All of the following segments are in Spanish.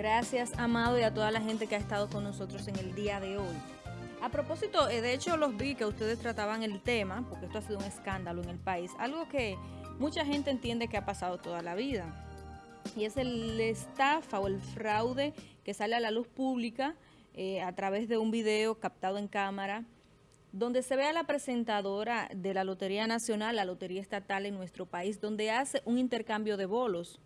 Gracias, Amado, y a toda la gente que ha estado con nosotros en el día de hoy. A propósito, eh, de hecho los vi que ustedes trataban el tema, porque esto ha sido un escándalo en el país, algo que mucha gente entiende que ha pasado toda la vida, y es el estafa o el fraude que sale a la luz pública eh, a través de un video captado en cámara, donde se ve a la presentadora de la Lotería Nacional, la Lotería Estatal en nuestro país, donde hace un intercambio de bolos.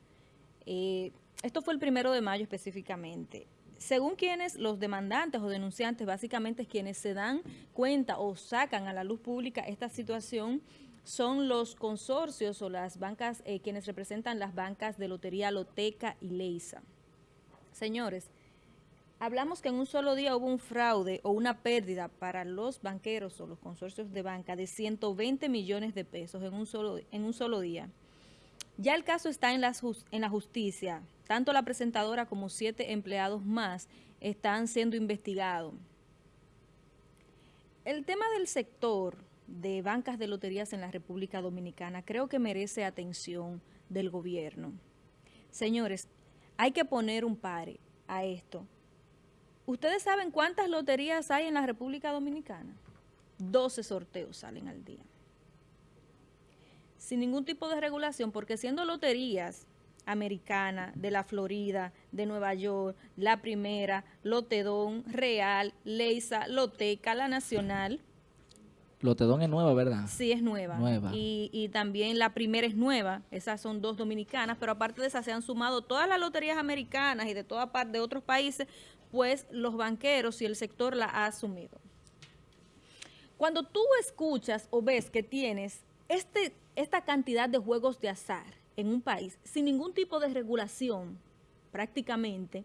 Eh, esto fue el primero de mayo específicamente. Según quienes, los demandantes o denunciantes, básicamente quienes se dan cuenta o sacan a la luz pública esta situación, son los consorcios o las bancas, eh, quienes representan las bancas de Lotería Loteca y Leisa. Señores, hablamos que en un solo día hubo un fraude o una pérdida para los banqueros o los consorcios de banca de 120 millones de pesos en un solo, en un solo día. Ya el caso está en la, justicia. Tanto la presentadora como siete empleados más están siendo investigados. El tema del sector de bancas de loterías en la República Dominicana creo que merece atención del gobierno. Señores, hay que poner un pare a esto. ¿Ustedes saben cuántas loterías hay en la República Dominicana? 12 sorteos salen al día. Sin ningún tipo de regulación, porque siendo loterías americanas, de la Florida, de Nueva York, la primera, Lotedón, Real, Leisa, Loteca, la Nacional. Lotedón es nueva, ¿verdad? Sí, es nueva. Nueva. Y, y también la primera es nueva, esas son dos dominicanas, pero aparte de esas se han sumado todas las loterías americanas y de toda parte de otros países, pues los banqueros y el sector la ha asumido. Cuando tú escuchas o ves que tienes este, esta cantidad de juegos de azar en un país sin ningún tipo de regulación, prácticamente,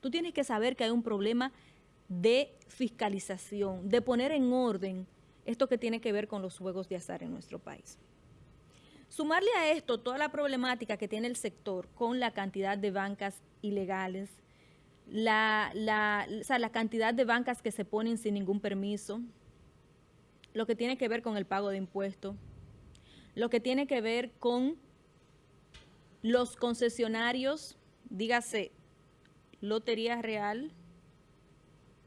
tú tienes que saber que hay un problema de fiscalización, de poner en orden esto que tiene que ver con los juegos de azar en nuestro país. Sumarle a esto toda la problemática que tiene el sector con la cantidad de bancas ilegales, la, cantidad de bancas que se ponen sin ningún permiso, lo que tiene que ver con el pago de impuestos, lo que tiene que ver con los concesionarios, dígase Lotería Real,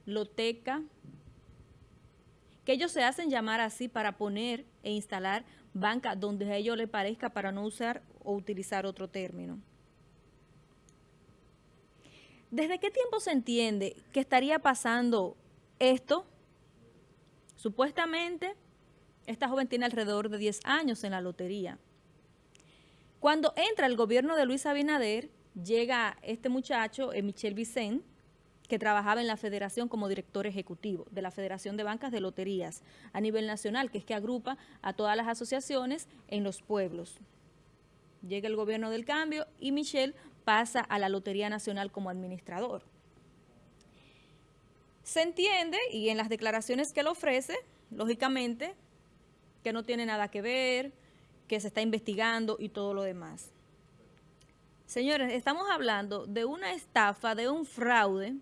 Loteca, que ellos se hacen llamar así para poner e instalar banca donde a ellos les parezca para no usar o utilizar otro término. ¿Desde qué tiempo se entiende que estaría pasando esto? Supuestamente, esta joven tiene alrededor de 10 años en la lotería. Cuando entra el gobierno de Luis Abinader, llega este muchacho, eh, Michel Vicent, que trabajaba en la federación como director ejecutivo de la Federación de Bancas de Loterías a nivel nacional, que es que agrupa a todas las asociaciones en los pueblos. Llega el gobierno del cambio y Michel pasa a la Lotería Nacional como administrador. Se entiende, y en las declaraciones que él ofrece, lógicamente, que no tiene nada que ver, que se está investigando y todo lo demás. Señores, estamos hablando de una estafa, de un fraude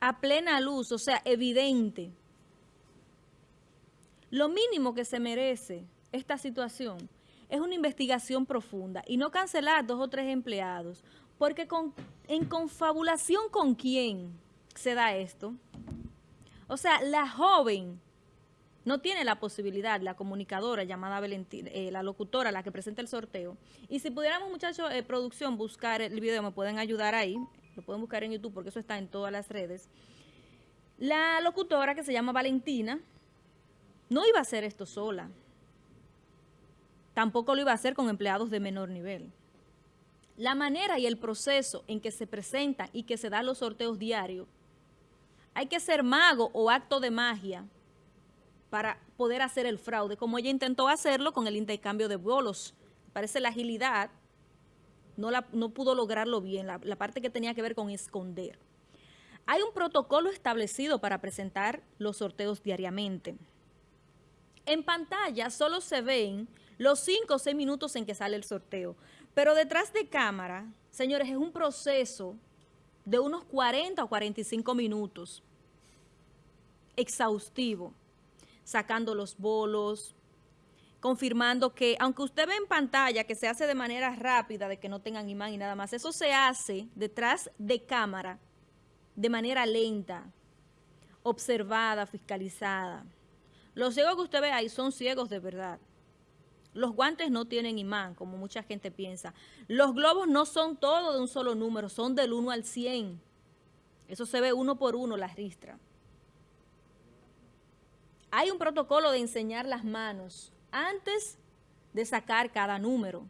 a plena luz, o sea, evidente. Lo mínimo que se merece esta situación es una investigación profunda y no cancelar dos o tres empleados, porque en confabulación con quién se da esto. O sea, la joven no tiene la posibilidad, la comunicadora llamada Valentina, eh, la locutora, la que presenta el sorteo. Y si pudiéramos, muchachos, eh, producción, buscar el video, me pueden ayudar ahí, lo pueden buscar en YouTube porque eso está en todas las redes. La locutora que se llama Valentina no iba a hacer esto sola. Tampoco lo iba a hacer con empleados de menor nivel. La manera y el proceso en que se presentan y que se dan los sorteos diarios, hay que ser mago o acto de magia para poder hacer el fraude, como ella intentó hacerlo con el intercambio de bolos. Parece la agilidad no, la, no pudo lograrlo bien, la, la parte que tenía que ver con esconder. Hay un protocolo establecido para presentar los sorteos diariamente. En pantalla solo se ven los 5 o 6 minutos en que sale el sorteo, pero detrás de cámara, señores, es un proceso de unos 40 o 45 minutos, exhaustivo sacando los bolos, confirmando que, aunque usted ve en pantalla que se hace de manera rápida, de que no tengan imán y nada más, eso se hace detrás de cámara, de manera lenta, observada, fiscalizada. Los ciegos que usted ve ahí son ciegos de verdad. Los guantes no tienen imán, como mucha gente piensa. Los globos no son todos de un solo número, son del 1 al 100. Eso se ve uno por uno, la ristra. Hay un protocolo de enseñar las manos antes de sacar cada número,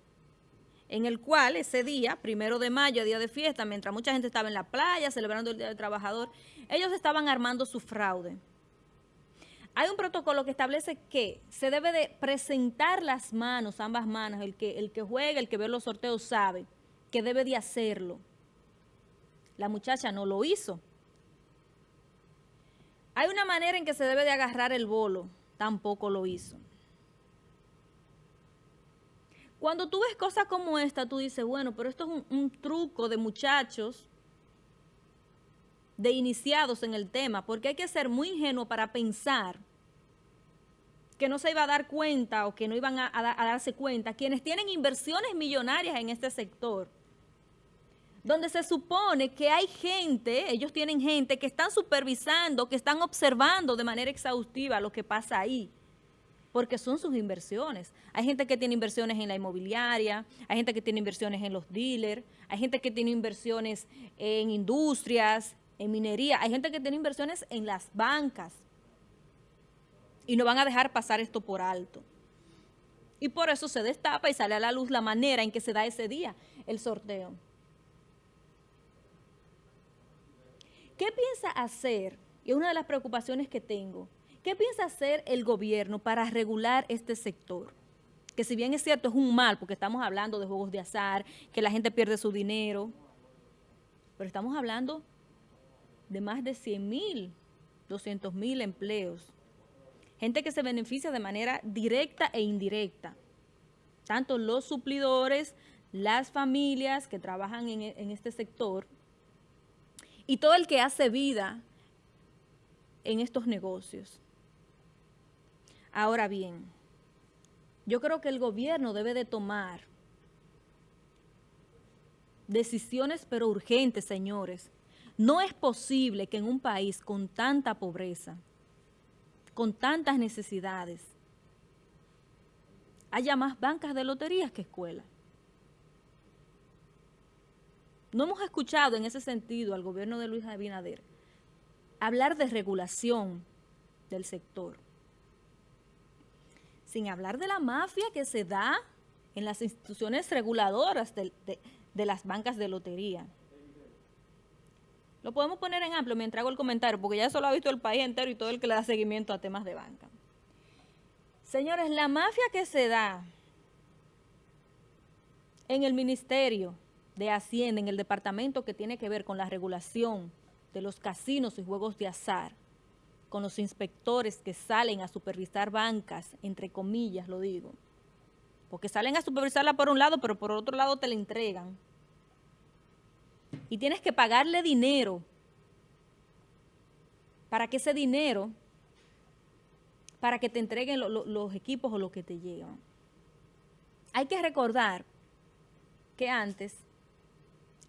en el cual ese día, primero de mayo, día de fiesta, mientras mucha gente estaba en la playa celebrando el Día del Trabajador, ellos estaban armando su fraude. Hay un protocolo que establece que se debe de presentar las manos, ambas manos, el que, el que juega, el que ve los sorteos sabe que debe de hacerlo. La muchacha no lo hizo. Hay una manera en que se debe de agarrar el bolo, tampoco lo hizo. Cuando tú ves cosas como esta, tú dices, bueno, pero esto es un, truco de muchachos de iniciados en el tema, porque hay que ser muy ingenuo para pensar que no se iba a dar cuenta o que no iban a, darse cuenta, quienes tienen inversiones millonarias en este sector, donde se supone que hay gente, ellos tienen gente que están supervisando, que están observando de manera exhaustiva lo que pasa ahí, porque son sus inversiones. Hay gente que tiene inversiones en la inmobiliaria, hay gente que tiene inversiones en los dealers, hay gente que tiene inversiones en industrias, en minería, hay gente que tiene inversiones en las bancas y no van a dejar pasar esto por alto. Y por eso se destapa y sale a la luz la manera en que se da ese día el sorteo. ¿Qué piensa hacer? Y es una de las preocupaciones que tengo. ¿Qué piensa hacer el gobierno para regular este sector? Que si bien es cierto, es un mal, porque estamos hablando de juegos de azar, que la gente pierde su dinero, pero estamos hablando de más de 100 mil, 200 mil empleos gente que se beneficia de manera directa e indirecta. Tanto los suplidores, las familias que trabajan en, en este sector y todo el que hace vida en estos negocios. Ahora bien, yo creo que el gobierno debe de tomar decisiones pero urgentes, señores. No es posible que en un país con tanta pobreza, con tantas necesidades, haya más bancas de loterías que escuelas. No hemos escuchado en ese sentido al gobierno de Luis Abinader hablar de regulación del sector, sin hablar de la mafia que se da en las instituciones reguladoras de, las bancas de lotería. Lo podemos poner en amplio mientras hago el comentario, porque ya eso lo ha visto el país entero y todo el que le da seguimiento a temas de banca. Señores, la mafia que se da en el Ministerio de Hacienda, en el departamento que tiene que ver con la regulación de los casinos y juegos de azar, con los inspectores que salen a supervisar bancas, entre comillas lo digo, porque salen a supervisarla por un lado, pero por otro lado te la entregan. Y tienes que pagarle dinero. Para que ese dinero, para que te entreguen los equipos o lo que te llegan. Hay que recordar que antes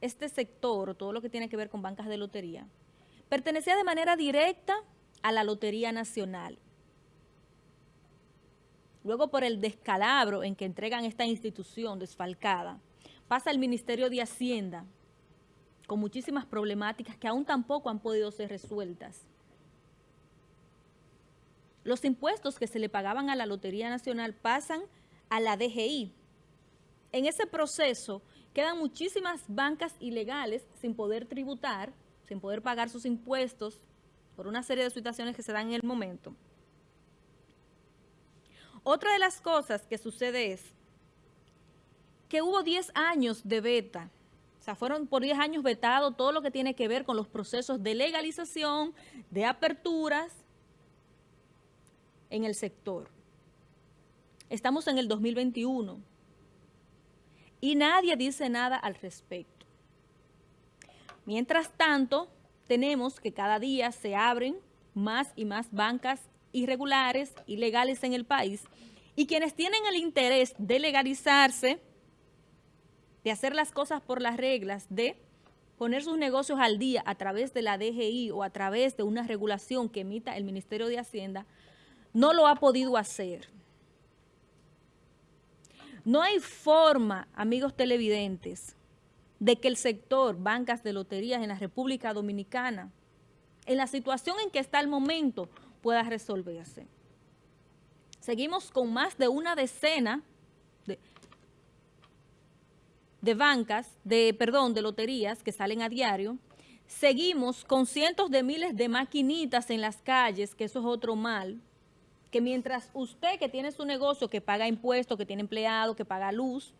este sector, todo lo que tiene que ver con bancas de lotería, pertenecía de manera directa a la Lotería Nacional. Luego por el descalabro en que entregan esta institución desfalcada, pasa al Ministerio de Hacienda, con muchísimas problemáticas que aún tampoco han podido ser resueltas. Los impuestos que se le pagaban a la Lotería Nacional pasan a la DGI. En ese proceso quedan muchísimas bancas ilegales sin poder tributar, sin poder pagar sus impuestos por una serie de situaciones que se dan en el momento. Otra de las cosas que sucede es que hubo 10 años de beta sea, fueron por 10 años vetado todo lo que tiene que ver con los procesos de legalización, de aperturas en el sector. Estamos en el 2021 y nadie dice nada al respecto. Mientras tanto, tenemos que cada día se abren más y más bancas irregulares, ilegales en el país, Y quienes tienen el interés de legalizarse, de hacer las cosas por las reglas, de poner sus negocios al día a través de la DGI o a través de una regulación que emita el Ministerio de Hacienda, no lo ha podido hacer. No hay forma, amigos televidentes, de que el sector bancas de loterías en la República Dominicana, en la situación en que está el momento, pueda resolverse. Seguimos con más de una decena de, de bancas, de perdón, de loterías que salen a diario. Seguimos con cientos de miles de maquinitas en las calles, que eso es otro mal, que mientras usted que tiene su negocio, que paga impuestos, que tiene empleado, que paga luz,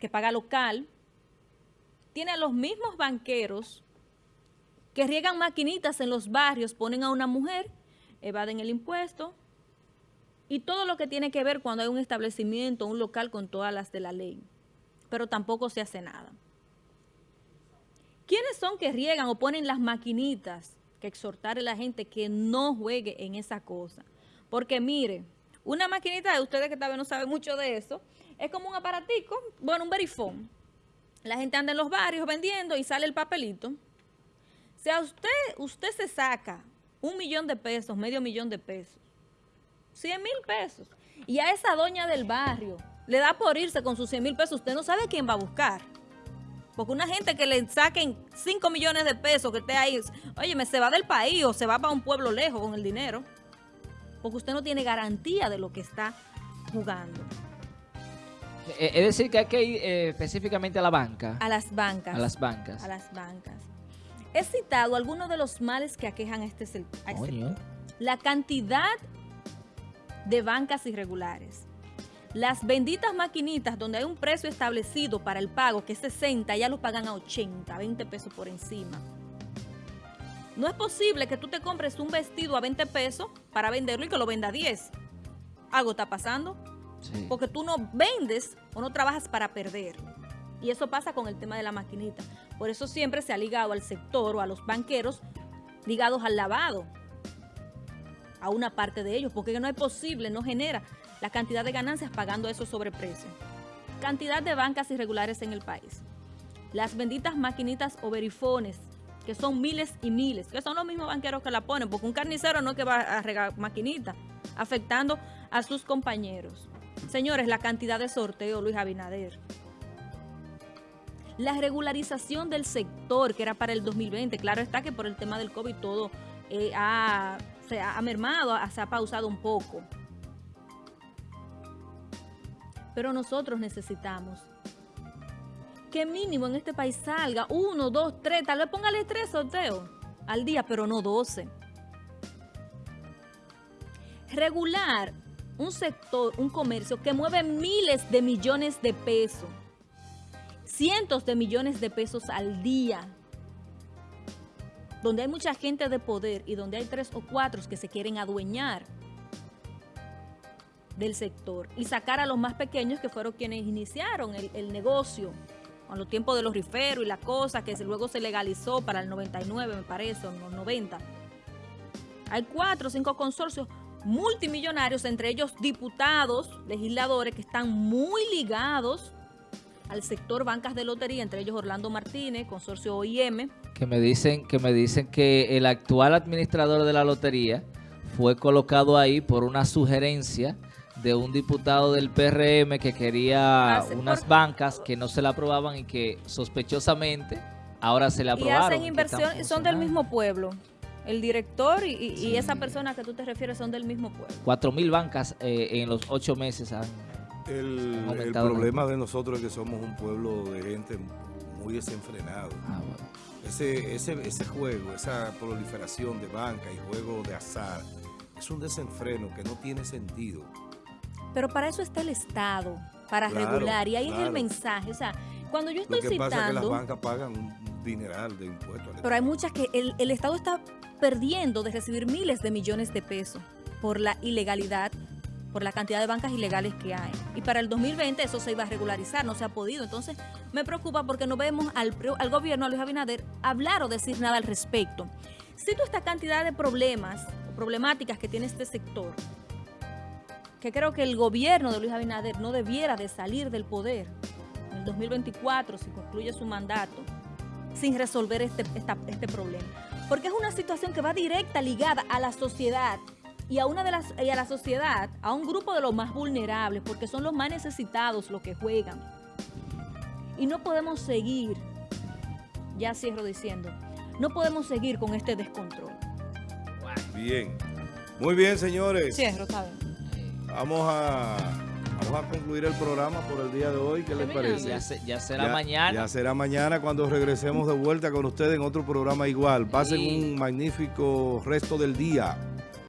que paga local, tiene a los mismos banqueros que riegan maquinitas en los barrios, ponen a una mujer, evaden el impuesto, y todo lo que tiene que ver cuando hay un establecimiento, un local con todas las de la ley. Pero tampoco se hace nada. ¿Quiénes son que riegan o ponen las maquinitas? Que exhortar a la gente que no juegue en esa cosa. Porque mire, una maquinita de ustedes que tal vez no saben mucho de eso, es como un aparatico, bueno, un verifón. La gente anda en los barrios vendiendo y sale el papelito. Si a usted, usted se saca un millón de pesos, medio millón de pesos, 100 mil pesos. Y a esa doña del barrio le da por irse con sus 100 mil pesos. Usted no sabe quién va a buscar. Porque una gente que le saquen 5 millones de pesos que esté ahí, oye, me se va del país o se va para un pueblo lejos con el dinero. Porque usted no tiene garantía de lo que está jugando. Eh, es decir, que hay que ir eh, específicamente a la banca. A las bancas. A las bancas. A las bancas. He citado algunos de los males que aquejan a este, a este sector. La cantidad de bancas irregulares. Las benditas maquinitas donde hay un precio establecido para el pago, que es 60, ya lo pagan a 80, 20 pesos por encima. No es posible que tú te compres un vestido a 20 pesos para venderlo y que lo venda a 10. Algo está pasando. Porque tú no vendes o no trabajas para perder. Y eso pasa con el tema de la maquinita. Por eso siempre se ha ligado al sector o a los banqueros ligados al lavado a una parte de ellos, porque no es posible, no genera la cantidad de ganancias pagando esos sobreprecios. Cantidad de bancas irregulares en el país. Las benditas maquinitas o verifones, que son miles y miles, que son los mismos banqueros que la ponen, porque un carnicero no es que va a regar maquinita, afectando a sus compañeros. Señores, la cantidad de sorteo, Luis Abinader. La regularización del sector, que era para el 2020, claro está que por el tema del COVID todo eh, ha se ha mermado, se ha pausado un poco. Pero nosotros necesitamos que mínimo en este país salga uno, dos, tres, tal vez póngale tres sorteos al día, pero no doce. Regular un sector, un comercio que mueve miles de millones de pesos, cientos de millones de pesos al día donde hay mucha gente de poder y donde hay tres o cuatro que se quieren adueñar del sector y sacar a los más pequeños que fueron quienes iniciaron el, negocio con los tiempos de los riferos y la cosa que luego se legalizó para el 99 me parece, en los 90. Hay cuatro o cinco consorcios multimillonarios, entre ellos diputados, legisladores que están muy ligados al sector bancas de lotería, entre ellos Orlando Martínez, consorcio OIM. Que me dicen que, me dicen que el actual administrador de la lotería fue colocado ahí por una sugerencia de un diputado del PRM que quería ah, unas bancas que no se la aprobaban y que sospechosamente ahora se le aprobaron. Y hacen inversión, y son del mismo pueblo. El director y, esa persona que tú te refieres son del mismo pueblo. Cuatro mil bancas eh, en los ocho meses han el, problema de nosotros es que somos un pueblo de gente muy desenfrenado. Ah, ese, ese, ese juego, esa proliferación de banca y juego de azar, es un desenfreno que no tiene sentido. Pero para eso está el Estado, para regular, y ahí es el mensaje. O sea, cuando yo estoy Lo que citando... Pasa es que las bancas pagan un dineral de impuestos. Pero hay muchas que el, el Estado está perdiendo de recibir miles de millones de pesos por la ilegalidad por la cantidad de bancas ilegales que hay. Y para el 2020 eso se iba a regularizar, no se ha podido. Entonces me preocupa porque no vemos al, al gobierno, a Luis Abinader, hablar o decir nada al respecto. Cito esta cantidad de problemas o problemáticas que tiene este sector. Que creo que el gobierno de Luis Abinader no debiera de salir del poder en el 2024 si concluye su mandato sin resolver este, este problema. Porque es una situación que va directa ligada a la sociedad y a una de las y a la sociedad, a un grupo de los más vulnerables, porque son los más necesitados los que juegan. Y no podemos seguir, ya cierro diciendo, no podemos seguir con este descontrol. Bien. Muy bien, señores. Cierro, ¿saben? Vamos a, vamos a concluir el programa por el día de hoy. ¿Qué les parece? Ya, será mañana. Ya será mañana cuando regresemos de vuelta con ustedes en otro programa igual. Pasen un magnífico resto del día.